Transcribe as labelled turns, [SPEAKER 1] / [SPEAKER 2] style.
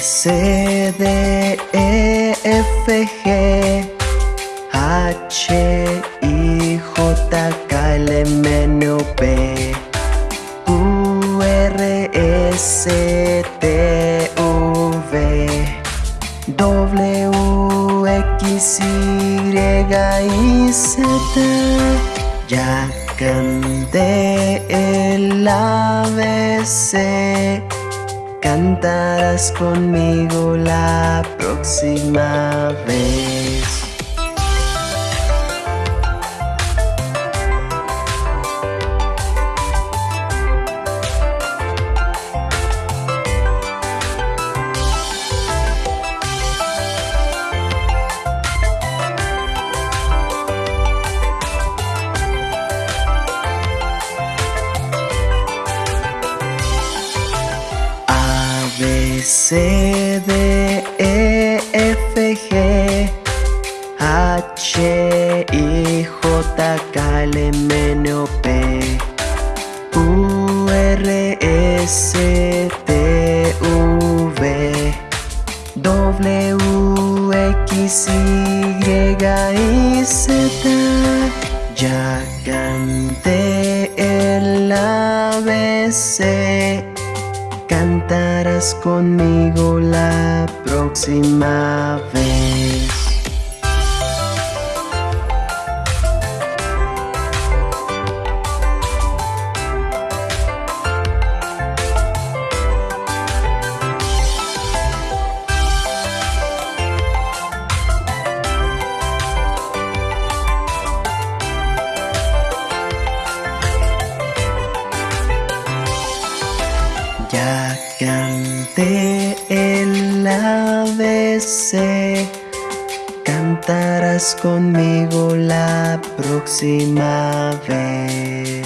[SPEAKER 1] C, D, E, F, G H, I, J, K, L, M, N, O, P Q, R, S, T, U, V W, X, Y y Z Ya Cantarás conmigo la próxima vez B, C, D, E, F, G H, I, J, K, L, M, N, O, P U, R, S, T, U, V W, X, Y y Z Ya canté el ABC Cantarás conmigo la próxima vez Ya canté el ABC Cantarás conmigo la próxima vez